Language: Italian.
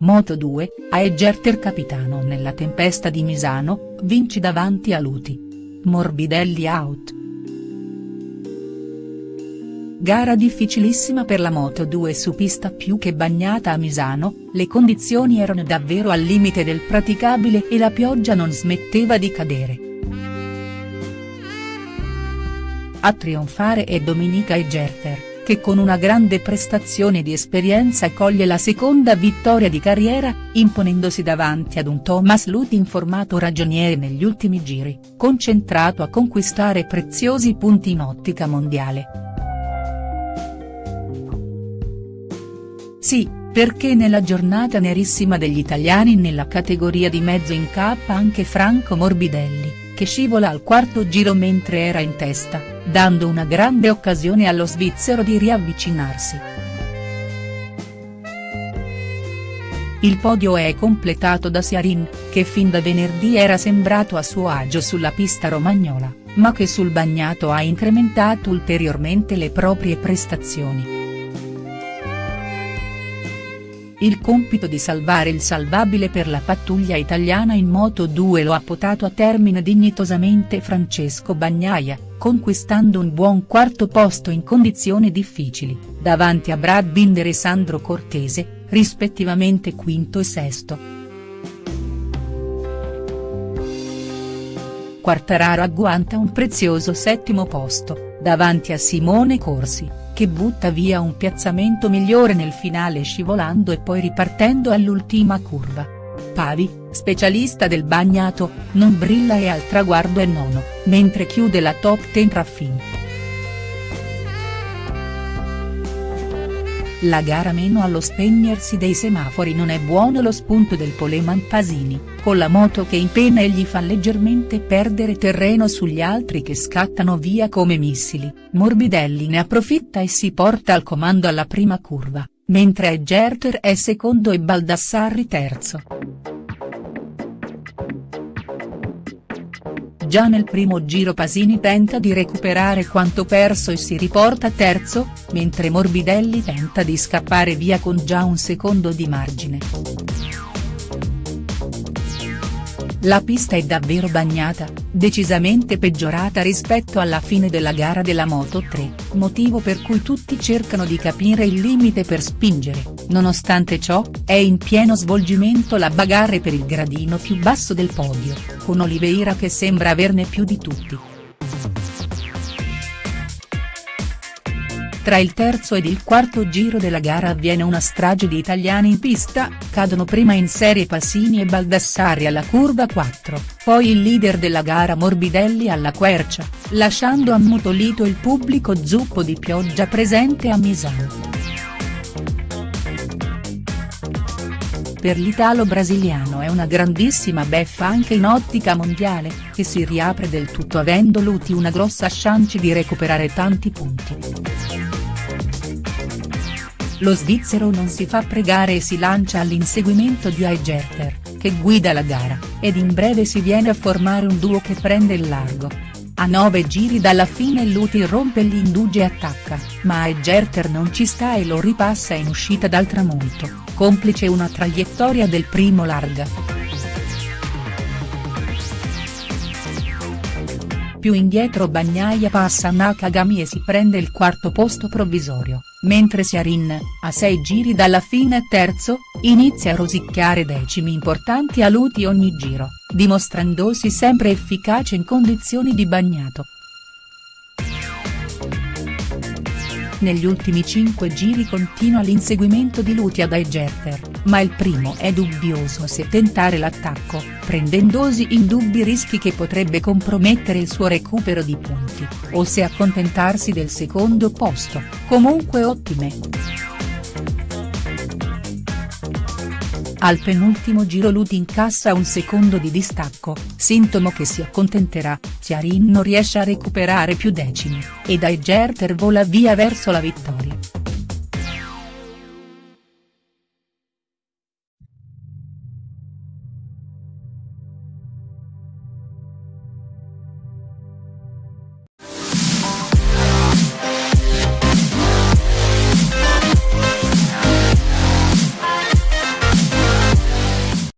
Moto2, Aegerter capitano nella tempesta di Misano, vinci davanti a Luti. Morbidelli out. Gara difficilissima per la Moto2 su pista più che bagnata a Misano, le condizioni erano davvero al limite del praticabile e la pioggia non smetteva di cadere. A trionfare è Dominica Egerter che con una grande prestazione di esperienza coglie la seconda vittoria di carriera, imponendosi davanti ad un Thomas Lut in formato ragioniere negli ultimi giri, concentrato a conquistare preziosi punti in ottica mondiale. Sì, perché nella giornata nerissima degli italiani nella categoria di mezzo incappa anche Franco Morbidelli che scivola al quarto giro mentre era in testa, dando una grande occasione allo svizzero di riavvicinarsi. Il podio è completato da Siarin, che fin da venerdì era sembrato a suo agio sulla pista romagnola, ma che sul bagnato ha incrementato ulteriormente le proprie prestazioni. Il compito di salvare il salvabile per la pattuglia italiana in Moto2 lo ha potato a termine dignitosamente Francesco Bagnaia, conquistando un buon quarto posto in condizioni difficili, davanti a Brad Binder e Sandro Cortese, rispettivamente quinto e sesto. Quartararo agguanta un prezioso settimo posto, davanti a Simone Corsi che butta via un piazzamento migliore nel finale scivolando e poi ripartendo all'ultima curva. Pavi, specialista del bagnato, non brilla e al traguardo è nono, mentre chiude la top 10 Raffin. La gara meno allo spegnersi dei semafori non è buono lo spunto del Poleman Pasini, con la moto che in pena e gli fa leggermente perdere terreno sugli altri che scattano via come missili, Morbidelli ne approfitta e si porta al comando alla prima curva, mentre Egerter è secondo e Baldassarri terzo. Già nel primo giro Pasini tenta di recuperare quanto perso e si riporta terzo, mentre Morbidelli tenta di scappare via con già un secondo di margine. La pista è davvero bagnata, decisamente peggiorata rispetto alla fine della gara della Moto3, motivo per cui tutti cercano di capire il limite per spingere, nonostante ciò, è in pieno svolgimento la bagarre per il gradino più basso del podio, con Oliveira che sembra averne più di tutti. Tra il terzo ed il quarto giro della gara avviene una strage di italiani in pista, cadono prima in serie Passini e Baldassarri alla curva 4, poi il leader della gara Morbidelli alla quercia, lasciando ammutolito il pubblico zuppo di pioggia presente a Misano. Per l'italo-brasiliano è una grandissima beffa anche in ottica mondiale, che si riapre del tutto avendo Luti una grossa chance di recuperare tanti punti. Lo svizzero non si fa pregare e si lancia all'inseguimento di Aigerter, che guida la gara, ed in breve si viene a formare un duo che prende il largo. A nove giri dalla fine Luti rompe gli indugi e attacca, ma Aigerter non ci sta e lo ripassa in uscita dal tramonto, complice una traiettoria del primo larga. Più indietro Bagnaia passa Nakagami e si prende il quarto posto provvisorio, mentre Siarin, a sei giri dalla fine terzo, inizia a rosicchiare decimi importanti a Luti ogni giro, dimostrandosi sempre efficace in condizioni di bagnato. Negli ultimi cinque giri continua l'inseguimento di Luti ad Egerter, ma il primo è dubbioso se tentare l'attacco, prendendosi indubbi rischi che potrebbe compromettere il suo recupero di punti, o se accontentarsi del secondo posto, comunque ottime. Al penultimo giro Luti incassa un secondo di distacco, sintomo che si accontenterà, Chiarin non riesce a recuperare più decimi, ed Aigerter vola via verso la vittoria.